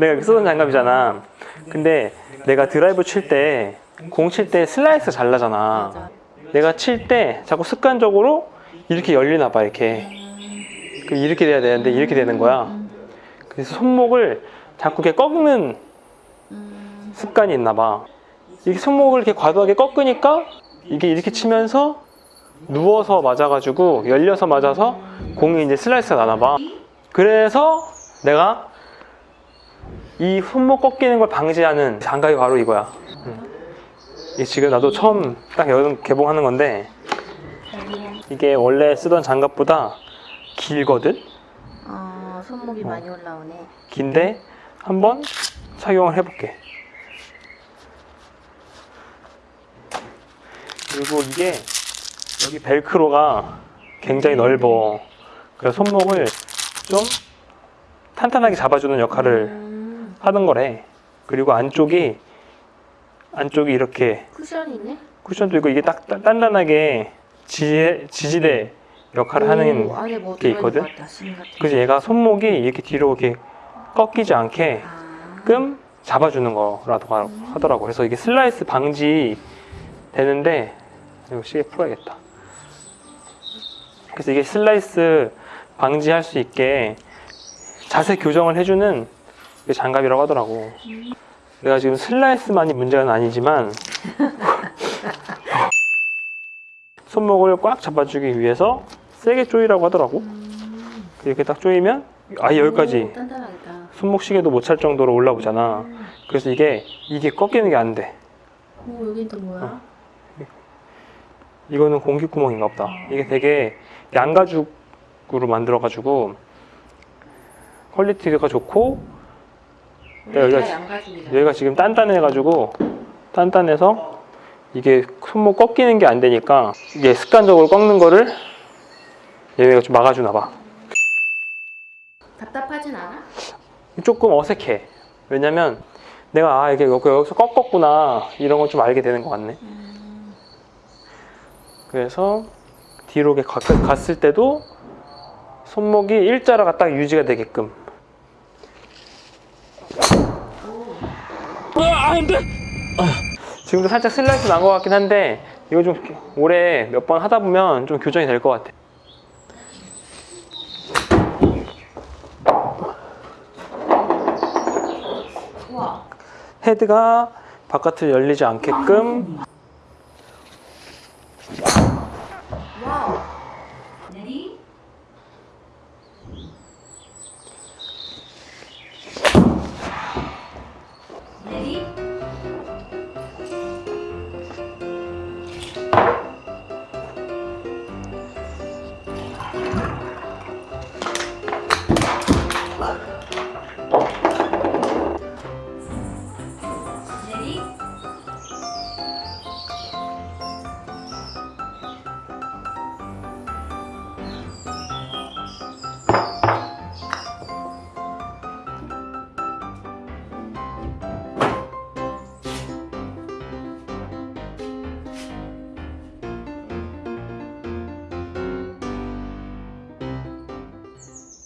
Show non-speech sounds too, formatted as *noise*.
내가 이렇게 쓰던 장갑이잖아. 근데 내가 드라이브 칠 때 공 칠 때 슬라이스 잘 나잖아. 맞아. 내가 칠 때 자꾸 습관적으로 이렇게 열리나 봐 이렇게. 그 이렇게 돼야 되는데 이렇게 되는 거야. 그래서 손목을 자꾸 이렇게 꺾는 음, 습관이 있나 봐. 이게 손목을 이렇게 과도하게 꺾으니까 이게 이렇게 치면서 누워서 맞아가지고 열려서 맞아서 공이 이제 슬라이스가 나나 봐. 그래서 내가 이 손목 꺾이는 걸 방지하는 장갑이 바로 이거야. 음. 이게 지금 나도 처음 딱 여름 개봉하는 건데 이게 원래 쓰던 장갑보다 길거든? 어, 손목이 많이 올라오네. 긴데 한번 착용을 해볼게. 그리고 이게 여기 벨크로가 굉장히 넓어. 그래서 손목을 좀 탄탄하게 잡아주는 역할을 음, 하는 거래. 그리고 안쪽이 안쪽이 이렇게 쿠션이 있네. 쿠션도 있고 이게 딱 단- 단단하게 지, 지지대 역할을 하는 오, 안에 뭐게 들어있는 있거든? 것 같다, 심 같은. 그래서 얘가 손목이 이렇게 뒤로 이렇게 꺾이지 않게 아, 가끔 잡아주는 거라고 하- 하더라고. 그래서 이게 슬라이스 방지 되는데 이거 시계 풀어야겠다. 그래서 이게 슬라이스 방지할 수 있게 자세 교정을 해주는 그 장갑이라고 하더라고. 내가 지금 슬라이스만이 문제는 아니지만 *laughs* 손목을 꽉 잡아주기 위해서 세게 조이라고 하더라고. 이렇게 딱 조이면 아 여기까지. 손목 시계도 못 찰 정도로 올라오잖아. 음. 그래서 이게 이게 꺾이는 게 안 돼. 오, 여긴 또 뭐야? 이거는 공기구멍인가 보다. 이게 되게 양가죽으로 만들어 가지고 quality가 좋고 네, 여기가 여기가- 양가죽이다. 여기가 지금 단단해가지고 단단해서 이게 손목 꺾이는 게 안 되니까 이게 습관적으로 꺾는 거를 얘가 좀 막아주나 봐. 답답하진 않아? 조금 어색해. 왜냐면 내가 아 이게 여기- 여기서 꺾었구나 이런 걸 좀 알게 되는 것 같네. 음, 그래서 뒤로 갔을 때도 손목이 일자로가 딱 유지가 되게끔. 아, 안 돼! 지금도 살짝 슬라이스 난 것 같긴 한데 이거 좀 오래 몇번 하다 보면 좀 교정이 될 것 같아. 헤드가 바깥으로 열리지 않게끔